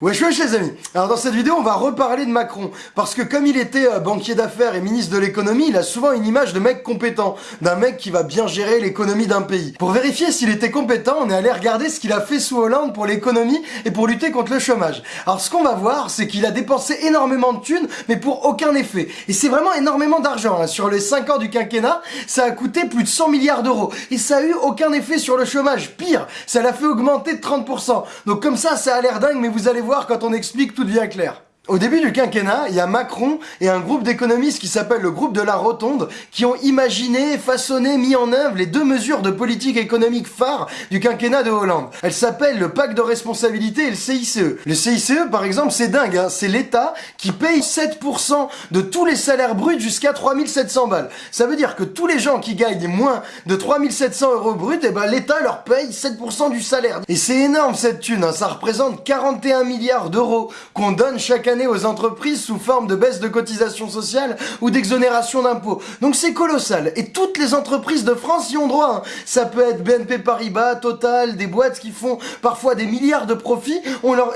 Wesh wesh les amis Alors dans cette vidéo on va reparler de Macron parce que comme il était euh, banquier d'affaires et ministre de l'économie il a souvent une image de mec compétent d'un mec qui va bien gérer l'économie d'un pays. Pour vérifier s'il était compétent on est allé regarder ce qu'il a fait sous Hollande pour l'économie et pour lutter contre le chômage. Alors ce qu'on va voir c'est qu'il a dépensé énormément de thunes mais pour aucun effet et c'est vraiment énormément d'argent. Hein. Sur les 5 ans du quinquennat ça a coûté plus de 100 milliards d'euros et ça a eu aucun effet sur le chômage. Pire ça l'a fait augmenter de 30%. Donc comme ça ça a l'air dingue mais vous allez voir quand on explique, tout devient clair. Au début du quinquennat, il y a Macron et un groupe d'économistes qui s'appelle le groupe de la Rotonde qui ont imaginé, façonné, mis en œuvre les deux mesures de politique économique phare du quinquennat de Hollande. Elles s'appellent le pacte de responsabilité et le CICE. Le CICE, par exemple, c'est dingue, hein c'est l'État qui paye 7% de tous les salaires bruts jusqu'à 3700 balles. Ça veut dire que tous les gens qui gagnent moins de 3700 euros bruts, eh ben l'État leur paye 7% du salaire. Et c'est énorme cette thune, hein ça représente 41 milliards d'euros qu'on donne chaque année aux entreprises sous forme de baisse de cotisation sociale ou d'exonération d'impôts. Donc c'est colossal. Et toutes les entreprises de France y ont droit. Hein. Ça peut être BNP Paribas, Total, des boîtes qui font parfois des milliards de profits,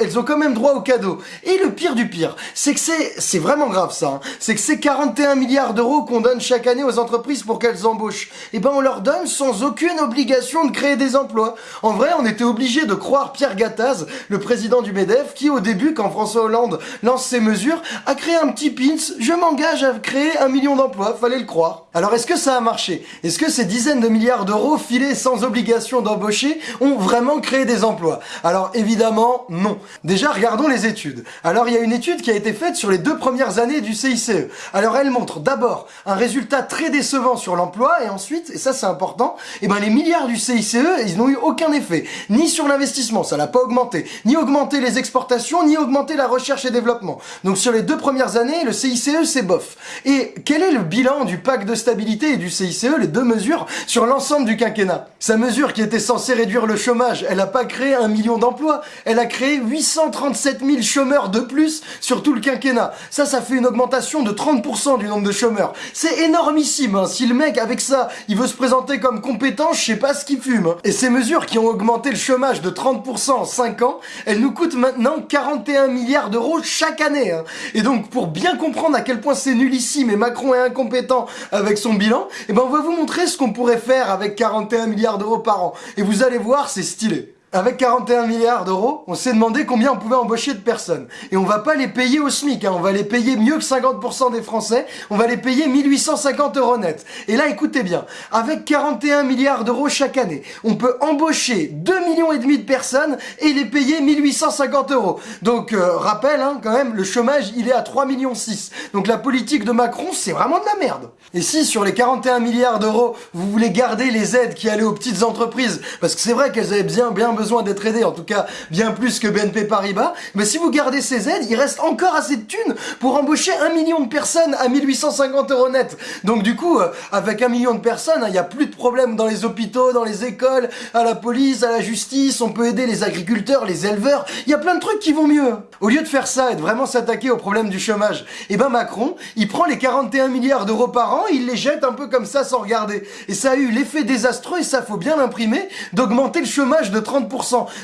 elles ont quand même droit au cadeau. Et le pire du pire, c'est que c'est, vraiment grave ça, hein. c'est que ces 41 milliards d'euros qu'on donne chaque année aux entreprises pour qu'elles embauchent, eh ben on leur donne sans aucune obligation de créer des emplois. En vrai, on était obligé de croire Pierre Gattaz, le président du MEDEF, qui au début, quand François Hollande lance ses mesures, a créé un petit pins, je m'engage à créer un million d'emplois, fallait le croire. Alors est-ce que ça a marché? Est-ce que ces dizaines de milliards d'euros filés sans obligation d'embaucher ont vraiment créé des emplois? Alors évidemment, non. Déjà, regardons les études. Alors il y a une étude qui a été faite sur les deux premières années du CICE. Alors elle montre d'abord un résultat très décevant sur l'emploi et ensuite, et ça c'est important, et eh ben les milliards du CICE, ils n'ont eu aucun effet. Ni sur l'investissement, ça n'a pas augmenté, ni augmenté les exportations, ni augmenté la recherche et développement. Donc sur les deux premières années, le CICE c'est bof. Et quel est le bilan du pacte de stabilité et du CICE, les deux mesures, sur l'ensemble du quinquennat? Sa mesure qui était censée réduire le chômage, elle n'a pas créé un million d'emplois, elle a créé 837 000 chômeurs de plus sur tout le quinquennat. Ça, ça fait une augmentation de 30% du nombre de chômeurs. C'est énormissime, hein. si le mec avec ça, il veut se présenter comme compétent, je sais pas ce qu'il fume. Hein. Et ces mesures qui ont augmenté le chômage de 30% en 5 ans, elles nous coûtent maintenant 41 milliards d'euros chaque année. Hein. Et donc, pour bien comprendre à quel point c'est nullissime et Macron est incompétent avec son bilan, eh ben on va vous montrer ce qu'on pourrait faire avec 41 milliards d'euros par an. Et vous allez voir, c'est stylé. Avec 41 milliards d'euros, on s'est demandé combien on pouvait embaucher de personnes. Et on va pas les payer au SMIC, hein. on va les payer mieux que 50% des Français, on va les payer 1850 euros net. Et là, écoutez bien, avec 41 milliards d'euros chaque année, on peut embaucher 2 millions et demi de personnes et les payer 1850 euros. Donc, euh, rappel, hein, quand même, le chômage, il est à 3 millions 6. Donc la politique de Macron, c'est vraiment de la merde. Et si sur les 41 milliards d'euros, vous voulez garder les aides qui allaient aux petites entreprises, parce que c'est vrai qu'elles avaient bien, bien besoin d'être aidé, en tout cas bien plus que BNP Paribas, mais si vous gardez ces aides, il reste encore assez de thunes pour embaucher un million de personnes à 1850 euros net. Donc du coup, euh, avec un million de personnes, il n'y a plus de problème dans les hôpitaux, dans les écoles, à la police, à la justice, on peut aider les agriculteurs, les éleveurs, il y a plein de trucs qui vont mieux. Au lieu de faire ça et de vraiment s'attaquer au problème du chômage, et eh ben Macron, il prend les 41 milliards d'euros par an, il les jette un peu comme ça sans regarder. Et ça a eu l'effet désastreux, et ça faut bien l'imprimer, d'augmenter le chômage de 30%.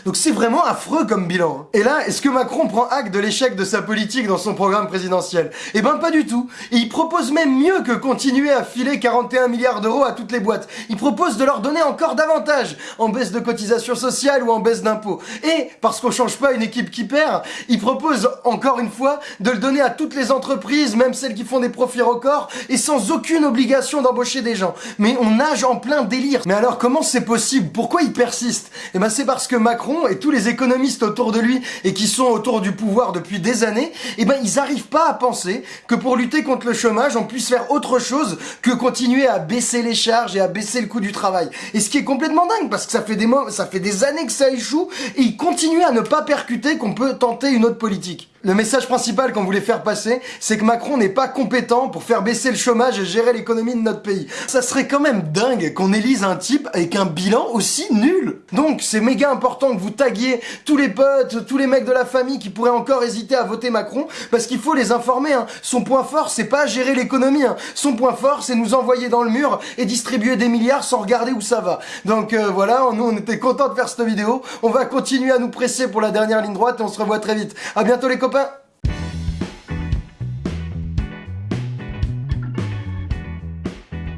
Donc c'est vraiment affreux comme bilan. Hein. Et là, est-ce que Macron prend acte de l'échec de sa politique dans son programme présidentiel? Eh ben pas du tout. Il propose même mieux que continuer à filer 41 milliards d'euros à toutes les boîtes. Il propose de leur donner encore davantage en baisse de cotisation sociale ou en baisse d'impôts. Et parce qu'on change pas une équipe qui perd, il propose encore une fois de le donner à toutes les entreprises, même celles qui font des profits records, et sans aucune obligation d'embaucher des gens. Mais on nage en plein délire. Mais alors comment c'est possible? Pourquoi il persiste? Eh ben c'est parce que Macron et tous les économistes autour de lui et qui sont autour du pouvoir depuis des années, eh ben ils n'arrivent pas à penser que pour lutter contre le chômage, on puisse faire autre chose que continuer à baisser les charges et à baisser le coût du travail. Et ce qui est complètement dingue parce que ça fait des ça fait des années que ça échoue et ils continuent à ne pas percuter qu'on peut tenter une autre politique. Le message principal qu'on voulait faire passer, c'est que Macron n'est pas compétent pour faire baisser le chômage et gérer l'économie de notre pays. Ça serait quand même dingue qu'on élise un type avec un bilan aussi nul. Donc c'est méga important que vous taguiez tous les potes, tous les mecs de la famille qui pourraient encore hésiter à voter Macron, parce qu'il faut les informer. Hein. Son point fort, c'est pas gérer l'économie. Hein. Son point fort, c'est nous envoyer dans le mur et distribuer des milliards sans regarder où ça va. Donc euh, voilà, nous on était contents de faire cette vidéo. On va continuer à nous presser pour la dernière ligne droite et on se revoit très vite. À bientôt les copains